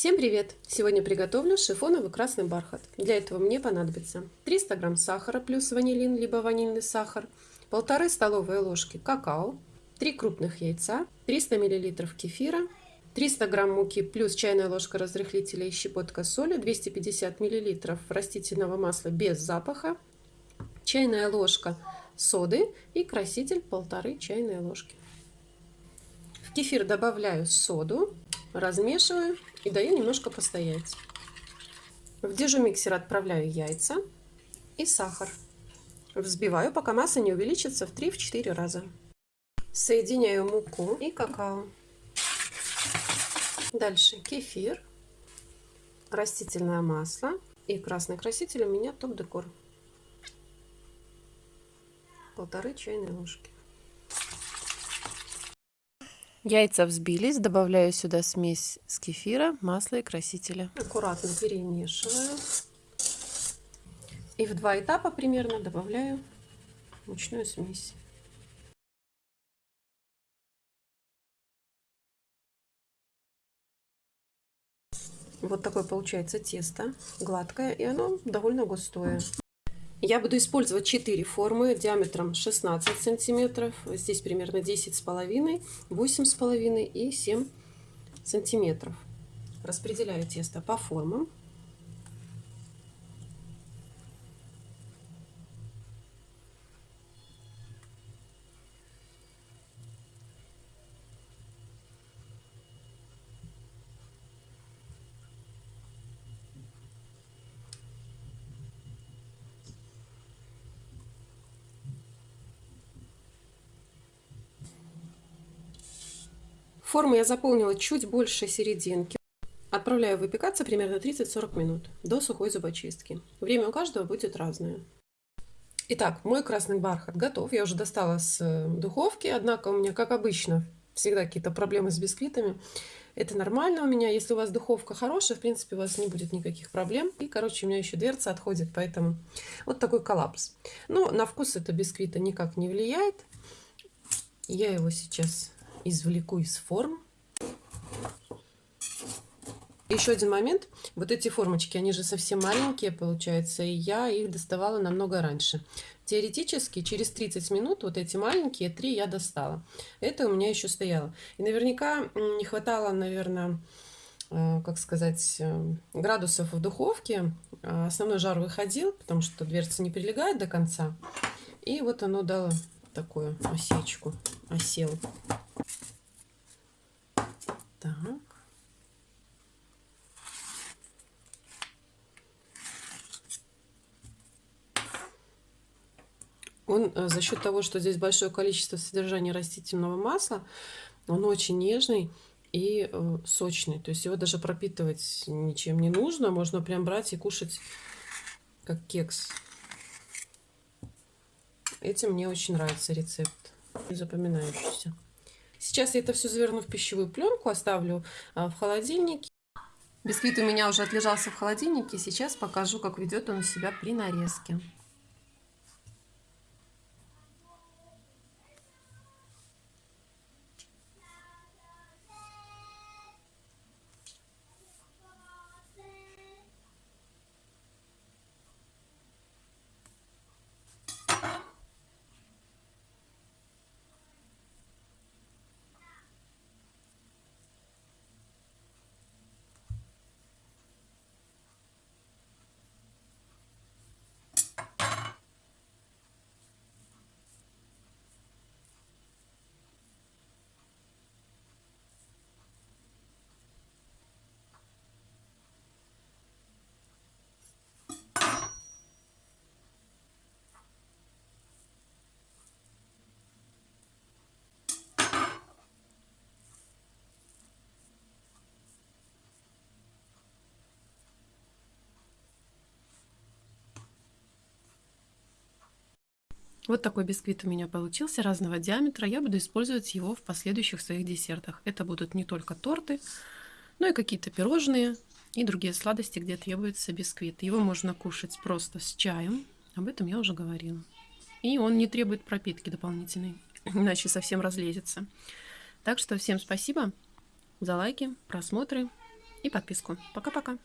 Всем привет! Сегодня приготовлю шифоновый красный бархат. Для этого мне понадобится 300 грамм сахара плюс ванилин либо ванильный сахар, полторы столовые ложки какао, 3 крупных яйца, 300 миллилитров кефира, 300 грамм муки плюс чайная ложка разрыхлителя и щепотка соли, 250 миллилитров растительного масла без запаха, чайная ложка соды и краситель полторы чайные ложки. В кефир добавляю соду, размешиваю и даю немножко постоять. В дежу-миксер отправляю яйца и сахар. Взбиваю, пока масса не увеличится в 3-4 раза. Соединяю муку и какао. Дальше кефир, растительное масло и красный краситель у меня топ-декор. Полторы чайные ложки. Яйца взбились, добавляю сюда смесь с кефира, масла и красителя. Аккуратно перемешиваю. И в два этапа примерно добавляю мучную смесь. Вот такое получается тесто, гладкое, и оно довольно густое. Я буду использовать 4 формы диаметром 16 сантиметров. Здесь примерно 10 с половиной, 8 с половиной и 7 сантиметров. Распределяю тесто по формам. Форму я заполнила чуть больше серединки. Отправляю выпекаться примерно 30-40 минут до сухой зубочистки. Время у каждого будет разное. Итак, мой красный бархат готов. Я уже достала с э, духовки, однако у меня, как обычно, всегда какие-то проблемы с бисквитами. Это нормально у меня. Если у вас духовка хорошая, в принципе, у вас не будет никаких проблем. И, короче, у меня еще дверца отходит, поэтому вот такой коллапс. Но на вкус это бисквита никак не влияет. Я его сейчас извлеку из форм. Еще один момент. Вот эти формочки, они же совсем маленькие, получается, и я их доставала намного раньше. Теоретически, через 30 минут вот эти маленькие три я достала. Это у меня еще стояло. И наверняка не хватало, наверное, э, как сказать, э, градусов в духовке. А основной жар выходил, потому что дверца не прилегает до конца. И вот оно дало такую осечку, осел. Так. Он э, за счет того, что здесь большое количество содержания растительного масла, он очень нежный и э, сочный. То есть его даже пропитывать ничем не нужно. Можно прям брать и кушать как кекс. Этим мне очень нравится рецепт. Запоминающийся. Сейчас я это все заверну в пищевую пленку, оставлю а, в холодильнике. Бисквит у меня уже отлежался в холодильнике. Сейчас покажу, как ведет он себя при нарезке. Вот такой бисквит у меня получился разного диаметра. Я буду использовать его в последующих своих десертах. Это будут не только торты, но и какие-то пирожные и другие сладости, где требуется бисквит. Его можно кушать просто с чаем. Об этом я уже говорила. И он не требует пропитки дополнительной, иначе совсем разлезется. Так что всем спасибо за лайки, просмотры и подписку. Пока-пока.